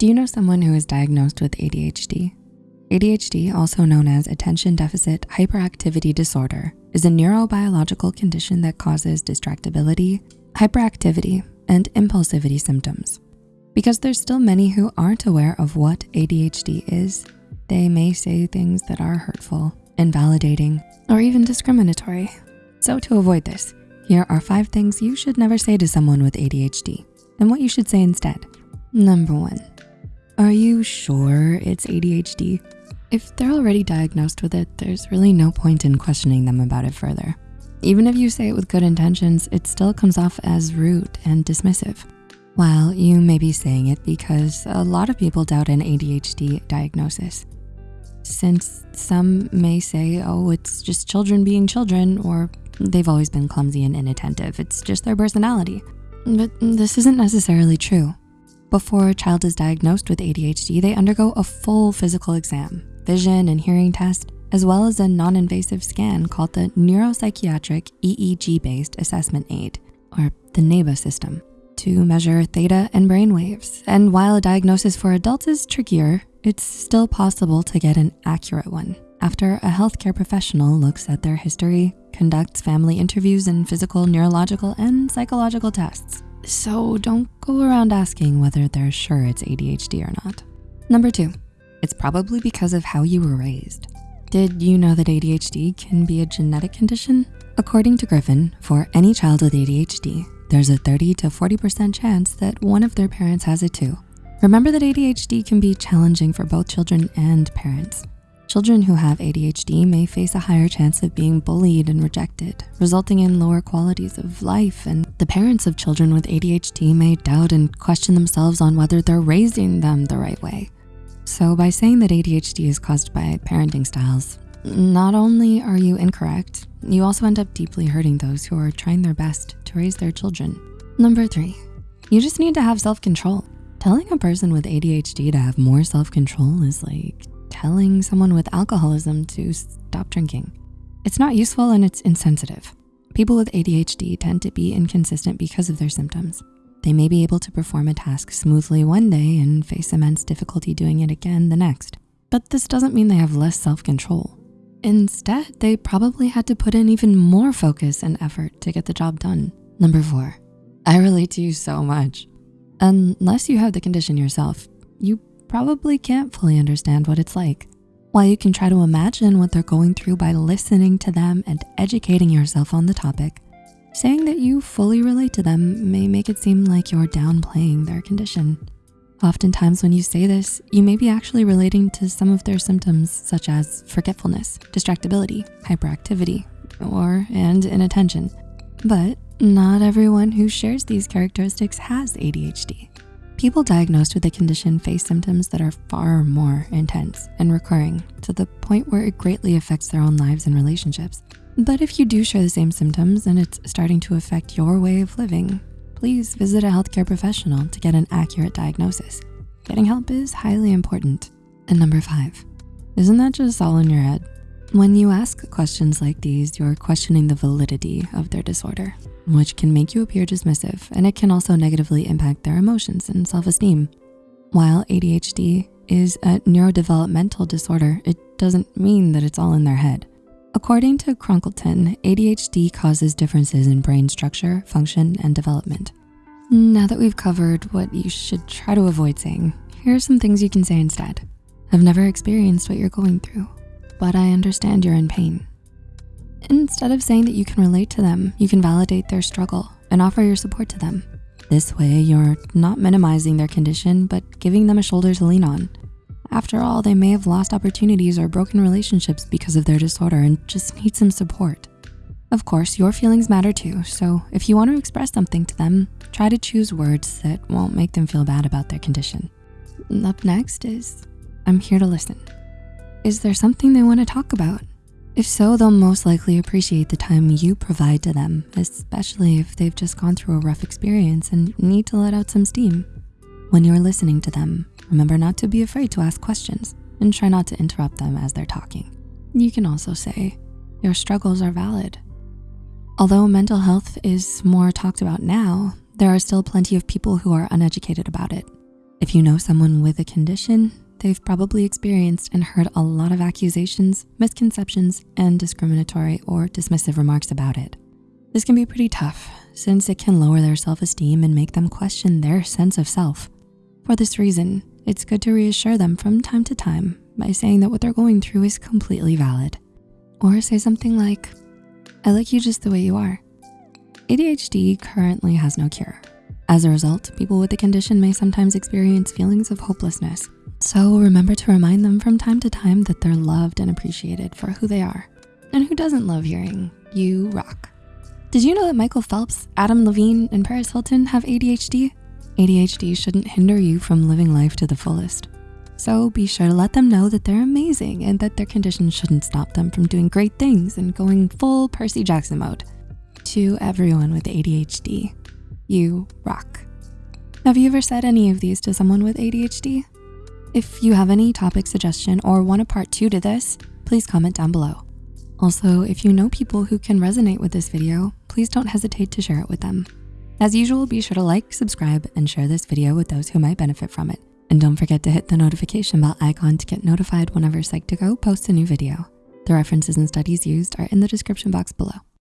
Do you know someone who is diagnosed with ADHD? ADHD, also known as Attention Deficit Hyperactivity Disorder, is a neurobiological condition that causes distractibility, hyperactivity, and impulsivity symptoms. Because there's still many who aren't aware of what ADHD is, they may say things that are hurtful, invalidating, or even discriminatory. So to avoid this, here are five things you should never say to someone with ADHD and what you should say instead. Number one, are you sure it's ADHD? If they're already diagnosed with it, there's really no point in questioning them about it further. Even if you say it with good intentions, it still comes off as rude and dismissive. While you may be saying it because a lot of people doubt an ADHD diagnosis. Since some may say, oh, it's just children being children, or they've always been clumsy and inattentive. It's just their personality. But this isn't necessarily true. Before a child is diagnosed with ADHD, they undergo a full physical exam vision and hearing test, as well as a non-invasive scan called the Neuropsychiatric EEG-based assessment aid, or the NEBA system, to measure theta and brain waves. And while a diagnosis for adults is trickier, it's still possible to get an accurate one after a healthcare professional looks at their history, conducts family interviews and physical, neurological, and psychological tests. So don't go around asking whether they're sure it's ADHD or not. Number two, it's probably because of how you were raised. Did you know that ADHD can be a genetic condition? According to Griffin, for any child with ADHD, there's a 30 to 40% chance that one of their parents has it too. Remember that ADHD can be challenging for both children and parents. Children who have ADHD may face a higher chance of being bullied and rejected, resulting in lower qualities of life. And the parents of children with ADHD may doubt and question themselves on whether they're raising them the right way. So by saying that ADHD is caused by parenting styles, not only are you incorrect, you also end up deeply hurting those who are trying their best to raise their children. Number three, you just need to have self-control. Telling a person with ADHD to have more self-control is like telling someone with alcoholism to stop drinking. It's not useful and it's insensitive. People with ADHD tend to be inconsistent because of their symptoms. They may be able to perform a task smoothly one day and face immense difficulty doing it again the next. But this doesn't mean they have less self-control. Instead, they probably had to put in even more focus and effort to get the job done. Number four, I relate to you so much. Unless you have the condition yourself, you probably can't fully understand what it's like. While you can try to imagine what they're going through by listening to them and educating yourself on the topic, Saying that you fully relate to them may make it seem like you're downplaying their condition. Oftentimes when you say this, you may be actually relating to some of their symptoms such as forgetfulness, distractibility, hyperactivity, or and inattention. But not everyone who shares these characteristics has ADHD. People diagnosed with the condition face symptoms that are far more intense and recurring to the point where it greatly affects their own lives and relationships. But if you do share the same symptoms and it's starting to affect your way of living, please visit a healthcare professional to get an accurate diagnosis. Getting help is highly important. And number five, isn't that just all in your head? When you ask questions like these, you're questioning the validity of their disorder, which can make you appear dismissive and it can also negatively impact their emotions and self-esteem. While ADHD is a neurodevelopmental disorder, it doesn't mean that it's all in their head. According to Cronkitein, ADHD causes differences in brain structure, function, and development. Now that we've covered what you should try to avoid saying, here are some things you can say instead. I've never experienced what you're going through, but I understand you're in pain. Instead of saying that you can relate to them, you can validate their struggle and offer your support to them. This way, you're not minimizing their condition, but giving them a shoulder to lean on. After all, they may have lost opportunities or broken relationships because of their disorder and just need some support. Of course, your feelings matter too, so if you wanna express something to them, try to choose words that won't make them feel bad about their condition. Up next is, I'm here to listen. Is there something they wanna talk about? If so, they'll most likely appreciate the time you provide to them, especially if they've just gone through a rough experience and need to let out some steam. When you're listening to them, Remember not to be afraid to ask questions and try not to interrupt them as they're talking. You can also say, your struggles are valid. Although mental health is more talked about now, there are still plenty of people who are uneducated about it. If you know someone with a condition, they've probably experienced and heard a lot of accusations, misconceptions, and discriminatory or dismissive remarks about it. This can be pretty tough since it can lower their self-esteem and make them question their sense of self. For this reason, it's good to reassure them from time to time by saying that what they're going through is completely valid. Or say something like, I like you just the way you are. ADHD currently has no cure. As a result, people with the condition may sometimes experience feelings of hopelessness. So remember to remind them from time to time that they're loved and appreciated for who they are. And who doesn't love hearing, you rock. Did you know that Michael Phelps, Adam Levine, and Paris Hilton have ADHD? ADHD shouldn't hinder you from living life to the fullest. So be sure to let them know that they're amazing and that their condition shouldn't stop them from doing great things and going full Percy Jackson mode. To everyone with ADHD, you rock. Have you ever said any of these to someone with ADHD? If you have any topic suggestion or want a part two to this, please comment down below. Also, if you know people who can resonate with this video, please don't hesitate to share it with them. As usual, be sure to like, subscribe, and share this video with those who might benefit from it. And don't forget to hit the notification bell icon to get notified whenever Psych2Go posts a new video. The references and studies used are in the description box below.